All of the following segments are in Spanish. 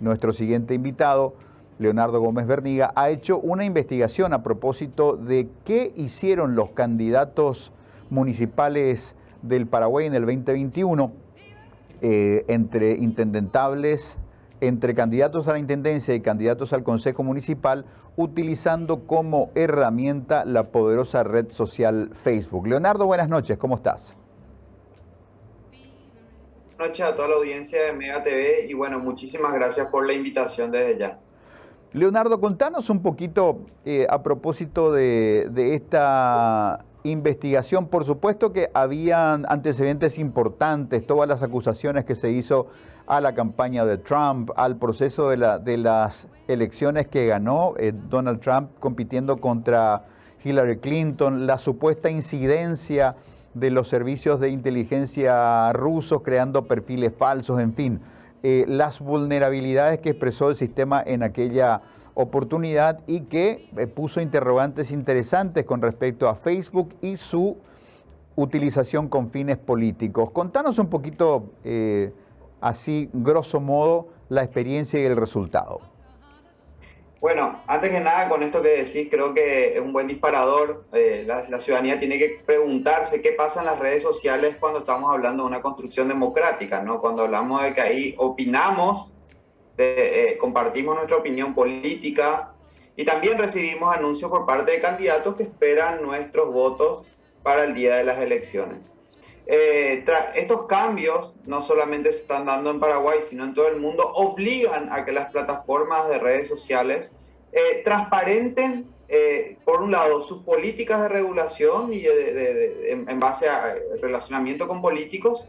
nuestro siguiente invitado, Leonardo Gómez Berniga, ha hecho una investigación a propósito de qué hicieron los candidatos municipales del Paraguay en el 2021 eh, entre intendentables, entre candidatos a la Intendencia y candidatos al Consejo Municipal, utilizando como herramienta la poderosa red social Facebook. Leonardo, buenas noches, ¿cómo estás? Noches a toda la audiencia de Mega TV y bueno, muchísimas gracias por la invitación desde ya. Leonardo, contanos un poquito eh, a propósito de, de esta investigación. Por supuesto que habían antecedentes importantes, todas las acusaciones que se hizo a la campaña de Trump, al proceso de, la, de las elecciones que ganó eh, Donald Trump compitiendo contra Hillary Clinton, la supuesta incidencia de los servicios de inteligencia rusos creando perfiles falsos, en fin, eh, las vulnerabilidades que expresó el sistema en aquella oportunidad y que eh, puso interrogantes interesantes con respecto a Facebook y su utilización con fines políticos. Contanos un poquito así, grosso modo, la experiencia y el resultado? Bueno, antes que nada, con esto que decís, creo que es un buen disparador. Eh, la, ciudadanía tiene que preguntarse qué pasa en las redes sociales cuando estamos hablando de una construcción democrática, ¿no? Cuando hablamos de que ahí opinamos, eh, compartimos nuestra opinión política y también recibimos anuncios por parte de candidatos que esperan nuestros votos para el día de las elecciones. Eh, estos cambios no solamente se están dando en Paraguay, sino en todo el mundo, obligan a que las plataformas de redes sociales eh, transparenten, eh, por un lado, sus políticas de regulación y en, base a relacionamiento con políticos,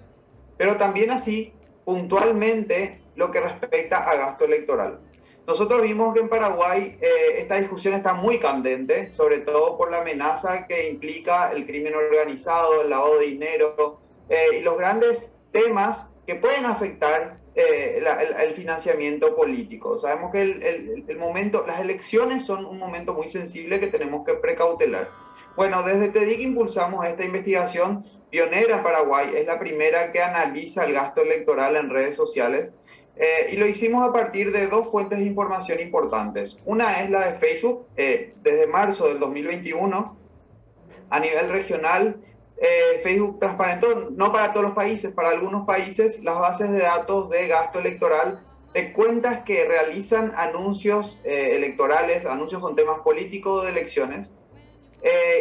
pero también así, puntualmente, lo que respecta a gasto electoral. Nosotros vimos que en Paraguay esta discusión está muy candente, sobre todo por la amenaza que implica el crimen organizado, el lavado de dinero eh, y los grandes temas que pueden afectar eh, el, financiamiento político. Sabemos que el, el, momento, las elecciones son un momento muy sensible que tenemos que precautelar. Bueno, desde TEDIC impulsamos esta investigación pionera en Paraguay, es la primera que analiza el gasto electoral en redes sociales eh, y lo hicimos a partir de dos fuentes de información importantes. Una es la de Facebook, eh, desde marzo del 2021, a nivel regional, eh, Facebook transparentó, no para todos los países, para algunos países, las bases de datos de gasto electoral de cuentas que realizan anuncios electorales, anuncios con temas políticos de elecciones.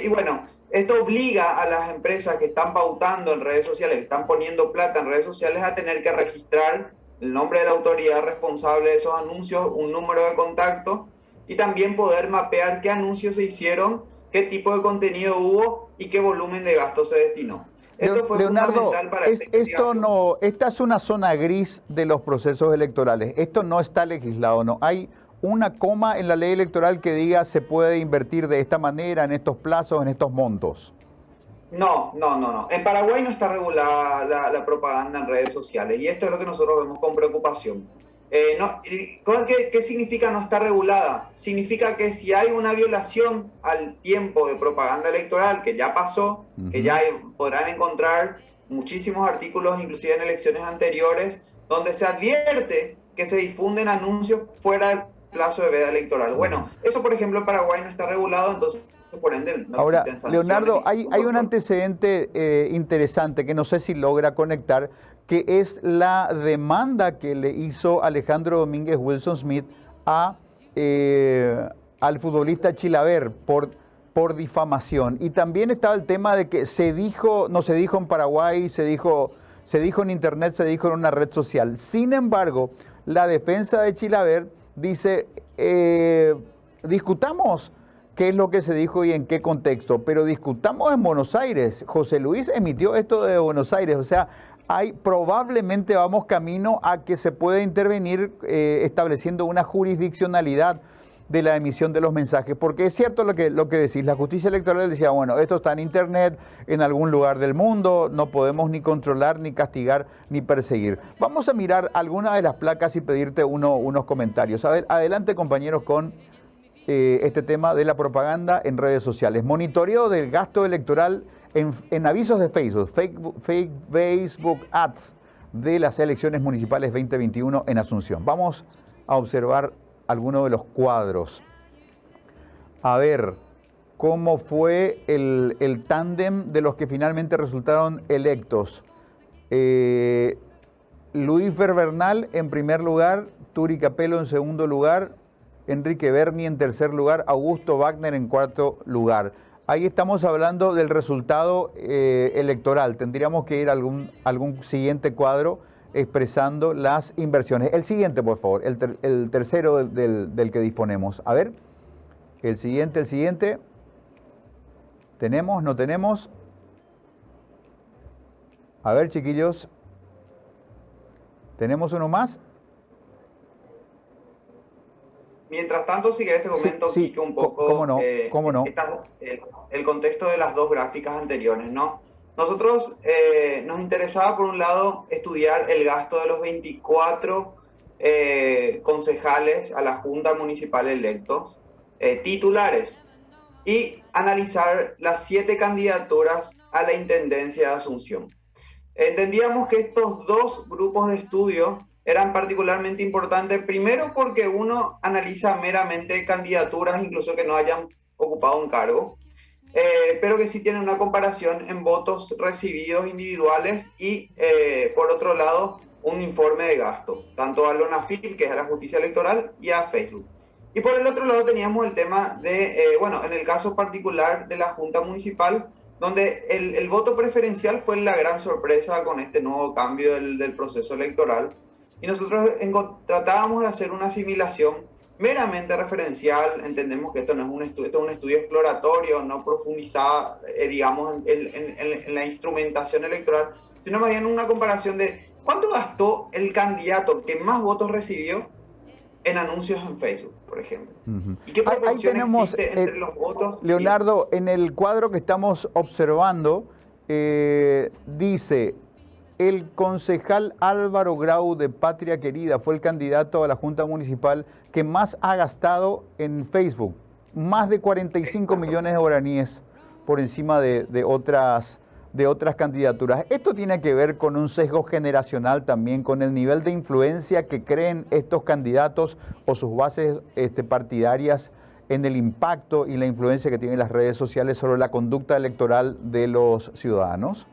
y bueno, esto obliga a las empresas que están pautando en redes sociales, que están poniendo plata en redes sociales, a tener que registrar el nombre de la autoridad responsable de esos anuncios, un número de contacto y también poder mapear qué anuncios se hicieron, qué tipo de contenido hubo y qué volumen de gasto se destinó. Esto fue Leonardo, para esto no, esta es una zona gris de los procesos electorales. Esto no está legislado, no. Hay una coma en la ley electoral que diga se puede invertir de esta manera, en estos plazos, en estos montos. No, no, no, no. En Paraguay no está regulada la, propaganda en redes sociales y esto es lo que nosotros vemos con preocupación. Eh, ¿qué, significa no estar regulada? Significa que si hay una violación al tiempo de propaganda electoral, que ya pasó, que ya podrán encontrar muchísimos artículos, inclusive en elecciones anteriores, donde se advierte que se difunden anuncios fuera del plazo de veda electoral. Bueno, eso por ejemplo en Paraguay no está regulado, entonces Ahora, Leonardo, hay, hay un antecedente eh, interesante que no sé si logra conectar, que es la demanda que le hizo Alejandro Domínguez Wilson Smith a, eh, al futbolista Chilaver por, por difamación. Y también estaba el tema de que se dijo, no se dijo en Paraguay, se dijo, se dijo en Internet, se dijo en una red social. Sin embargo, la defensa de Chilaver dice, eh, discutamos qué es lo que se dijo y en qué contexto, pero discutamos en Buenos Aires. José Luis emitió esto de Buenos Aires, o sea, hay probablemente vamos camino a que se pueda intervenir eh, estableciendo una jurisdiccionalidad de la emisión de los mensajes, porque es cierto lo que, lo que decís, la justicia electoral decía, bueno, esto está en internet, en algún lugar del mundo, no podemos ni controlar, ni castigar, ni perseguir. Vamos a mirar algunas de las placas y pedirte uno, unos comentarios. Adelante compañeros con eh, este tema de la propaganda en redes sociales. Monitoreo del gasto electoral en, avisos de Facebook, fake, Facebook Ads de las elecciones municipales 2021 en Asunción. Vamos a observar algunos de los cuadros. A ver, cómo fue el, el tándem de los que finalmente resultaron electos. Eh, Luis Verbernal en primer lugar, Turi Capello en segundo lugar, Enrique Berni en tercer lugar, Augusto Wagner en cuarto lugar. Ahí estamos hablando del resultado eh, electoral. Tendríamos que ir a algún, algún siguiente cuadro expresando las inversiones. El siguiente, por favor, el, tercero del, del que disponemos. A ver, el siguiente, el siguiente. ¿Tenemos? ¿No tenemos? A ver, chiquillos. ¿Tenemos uno más? Mientras tanto, si querés te comento sí, un poco ¿Cómo no? Eh, ¿Cómo no? el, contexto de las dos gráficas anteriores, ¿no? Nosotros eh, nos interesaba, por un lado, estudiar el gasto de los 24 eh, concejales a la Junta Municipal electos, titulares, y analizar las siete candidaturas a la Intendencia de Asunción. Entendíamos que estos dos grupos de estudio eran particularmente importantes, primero porque uno analiza meramente candidaturas, incluso que no hayan ocupado un cargo, eh, pero que sí tienen una comparación en votos recibidos individuales y, eh, por otro lado, un informe de gasto, tanto a Lonafil, que es a la justicia electoral, y a Facebook. Y por el otro lado teníamos el tema de, eh, bueno, en el caso particular de la Junta Municipal, donde el, el, voto preferencial fue la gran sorpresa con este nuevo cambio del, del proceso electoral. Y nosotros tratábamos de hacer una asimilación meramente referencial. Entendemos que esto no es un estudio, esto es un estudio exploratorio, no profundizada, eh, digamos, en, en, en, la instrumentación electoral, sino más bien una comparación de cuánto gastó el candidato que más votos recibió en anuncios en Facebook, por ejemplo. ¿Y qué Ahí tenemos, entre los votos? Leonardo, en el cuadro que estamos observando, eh, dice, el concejal Álvaro Grau de Patria Querida fue el candidato a la Junta Municipal que más ha gastado en Facebook. Más de 45 millones de guaraníes por encima de, de otras de otras candidaturas. Esto tiene que ver con un sesgo generacional también, con el nivel de influencia que creen estos candidatos o sus bases este, partidarias en el impacto y la influencia que tienen las redes sociales sobre la conducta electoral de los ciudadanos?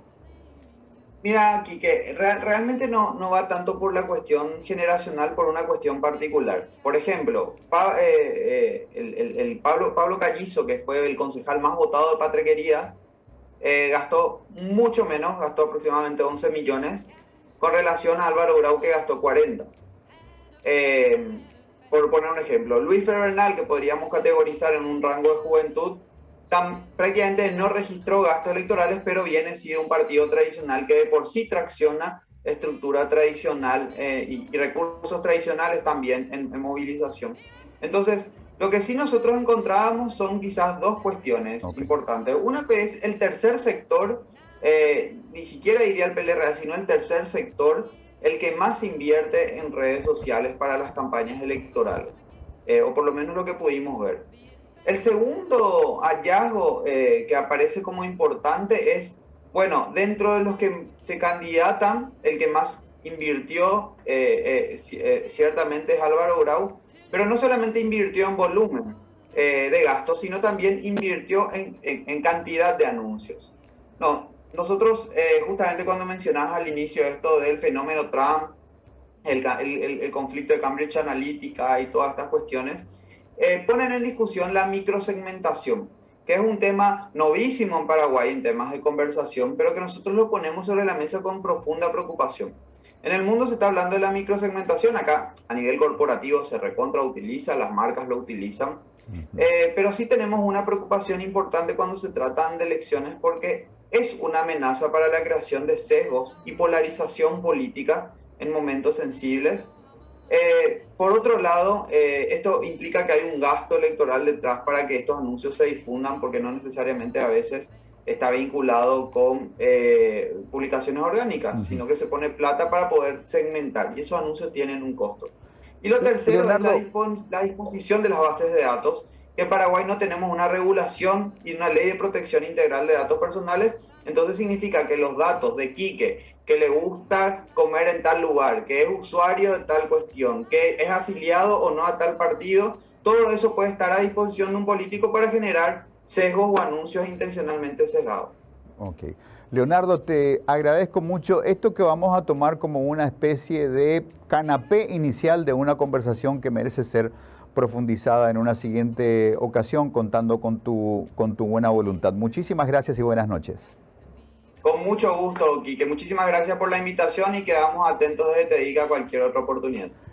Mira, Quique, realmente no, no va tanto por la cuestión generacional, por una cuestión particular. Por ejemplo, eh, eh, el, Pablo, Pablo Callizo, que fue el concejal más votado de Patrequería, eh, gastó mucho menos, gastó aproximadamente 11 millones, con relación a Álvaro Grau que gastó 40. Eh, por poner un ejemplo, Luis Fernal, que podríamos categorizar en un rango de juventud, tan, prácticamente no registró gastos electorales, pero viene sido un partido tradicional que de por sí tracciona estructura tradicional eh, y, recursos tradicionales también en, en movilización. Entonces, lo que sí nosotros encontrábamos son quizás dos cuestiones importantes. Una que es el tercer sector, eh, ni siquiera diría el PLR, sino el tercer sector, el que más invierte en redes sociales para las campañas electorales, eh, o por lo menos lo que pudimos ver. El segundo hallazgo eh, que aparece como importante es, bueno, dentro de los que se candidatan, el que más invirtió ciertamente es Álvaro Grau, pero no solamente invirtió en volumen eh, de gasto, sino también invirtió en, cantidad de anuncios. No, nosotros, eh, justamente cuando mencionabas al inicio esto del fenómeno Trump, el, conflicto de Cambridge Analytica y todas estas cuestiones, eh, ponen en discusión la microsegmentación, que es un tema novísimo en Paraguay en temas de conversación, pero que nosotros lo ponemos sobre la mesa con profunda preocupación. En el mundo se está hablando de la microsegmentación, acá a nivel corporativo se recontra utiliza, las marcas lo utilizan, eh, pero sí tenemos una preocupación importante cuando se tratan de elecciones porque es una amenaza para la creación de sesgos y polarización política en momentos sensibles. Eh, por otro lado, eh, esto implica que hay un gasto electoral detrás para que estos anuncios se difundan porque no necesariamente a veces está vinculado con eh, publicaciones orgánicas, sino que se pone plata para poder segmentar y esos anuncios tienen un costo. Y lo tercero es la, disposición de las bases de datos, que en Paraguay no tenemos una regulación y una ley de protección integral de datos personales, entonces significa que los datos de Quique que le gusta comer en tal lugar, que es usuario de tal cuestión, que es afiliado o no a tal partido, todo eso puede estar a disposición de un político para generar sesgos o anuncios intencionalmente sesgados. Ok. Leonardo, te agradezco mucho esto que vamos a tomar como una especie de canapé inicial de una conversación que merece ser profundizada en una siguiente ocasión contando con tu, con tu buena voluntad. Muchísimas gracias y buenas noches. Con mucho gusto, Quique. Muchísimas gracias por la invitación y quedamos atentos de Te Diga cualquier otra oportunidad.